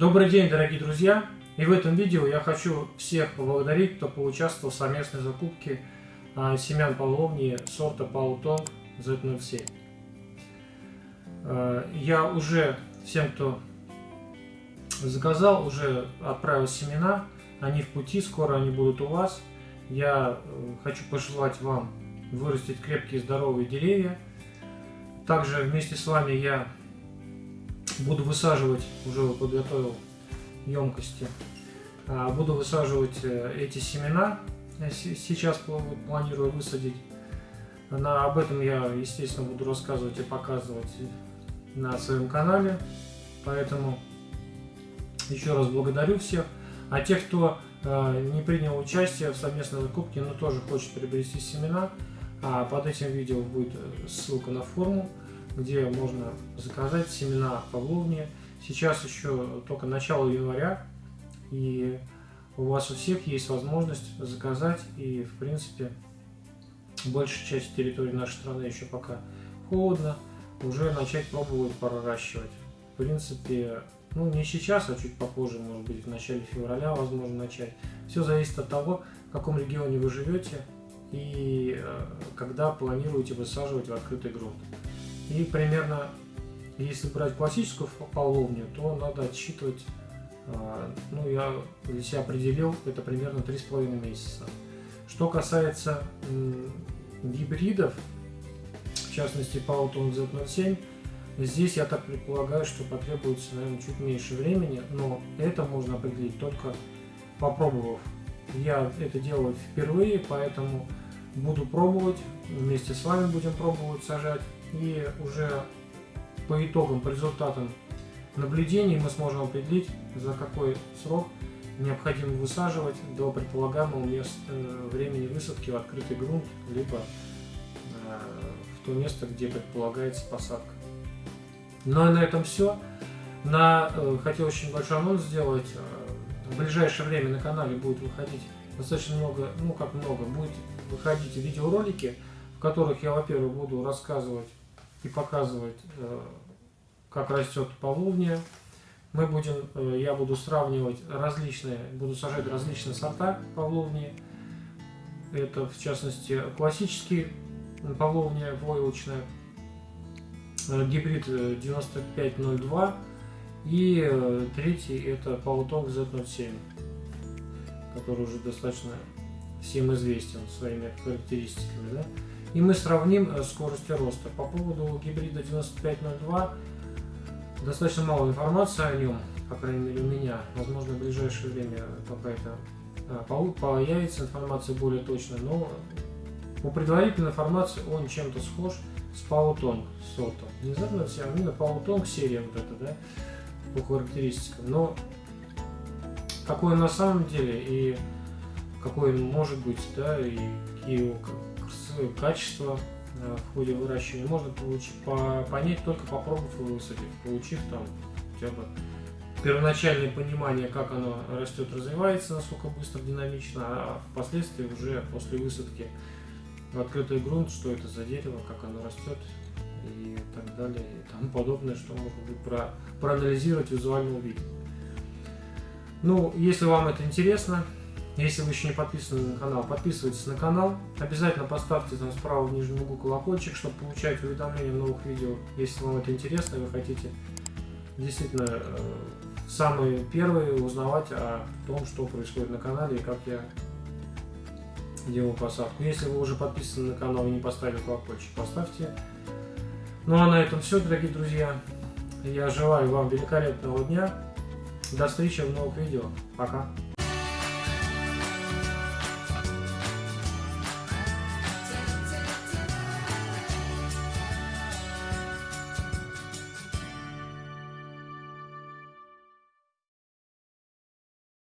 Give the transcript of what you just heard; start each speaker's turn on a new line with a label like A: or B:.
A: Добрый день, дорогие друзья! И в этом видео я хочу всех поблагодарить, кто поучаствовал в совместной закупке а, семян половни сорта Паутон Z07. А, я уже всем, кто заказал, уже отправил семена, они в пути, скоро они будут у вас. Я э, хочу пожелать вам вырастить крепкие здоровые деревья. Также вместе с вами я буду высаживать, уже подготовил емкости, а, буду высаживать э, эти семена, сейчас планирую высадить. На, об этом я, естественно, буду рассказывать и показывать на своем канале, поэтому еще раз благодарю всех. А тех, кто э, не принял участие в совместной закупке, но тоже хочет приобрести семена, а под этим видео будет э, ссылка на форму, где можно заказать семена павловни. Сейчас еще только начало января, и у вас у всех есть возможность заказать, и в принципе большая часть территории нашей страны еще пока холодно, уже начать пробовать проращивать. В принципе, ну не сейчас, а чуть попозже, может быть в начале февраля возможно начать. Все зависит от того, в каком регионе вы живете и э, когда планируете высаживать в открытый грунт. И примерно, если брать классическую половню, то надо отсчитывать, а, ну я для себя определил, это примерно 3,5 месяца. Что касается гибридов, в частности Pauton Z07, здесь я так предполагаю, что потребуется, наверное, чуть меньше времени, но это можно определить только попробовав. Я это делаю впервые, поэтому буду пробовать, вместе с вами будем пробовать сажать и уже по итогам, по результатам наблюдений мы сможем определить, за какой срок необходимо высаживать до предполагаемого места, э, времени высадки в открытый грунт, либо э, в то место, где предполагается посадка. Ну и на этом все. На, э, хотел очень большой анонс сделать. В ближайшее время на канале будет выходить достаточно много, ну как много, будет выходить видеоролики, в которых я, во-первых, буду рассказывать и показывать, э, как растет павловния. Мы будем, э, я буду сравнивать различные, буду сажать различные сорта павловнии. Это, в частности, классический павловния войлочная, э, гибрид 9502 и третий это Паутонг Z07, который уже достаточно всем известен своими характеристиками. Да? И мы сравним э, скорости роста. По поводу гибрида 9502 достаточно мало информации о нем, по крайней мере у меня. Возможно, в ближайшее время какая-то э, появится информация более точная, но по предварительной информации он чем-то схож с Паутонг сортом. Не знаю, все, именно Паутонг серия вот эта, да, по характеристикам. Но какой он на самом деле и какой он может быть, да, и какие качества э, в ходе выращивания можно получить, по, понять только попробовав и высадив, получив там хотя бы первоначальное понимание, как оно растет, развивается, насколько быстро, динамично, а впоследствии уже после высадки в открытый грунт, что это за дерево, как оно растет и так далее, и тому подобное, что можно будет про, проанализировать визуально увидеть. Ну, если вам это интересно, если вы еще не подписаны на канал, подписывайтесь на канал. Обязательно поставьте там справа в нижнем углу колокольчик, чтобы получать уведомления в новых видео. Если вам это интересно вы хотите действительно э, самые первые узнавать о том, что происходит на канале и как я делаю посадку. Если вы уже подписаны на канал и не поставили колокольчик, поставьте. Ну а на этом все, дорогие друзья. Я желаю вам великолепного дня. До встречи в новых видео. Пока.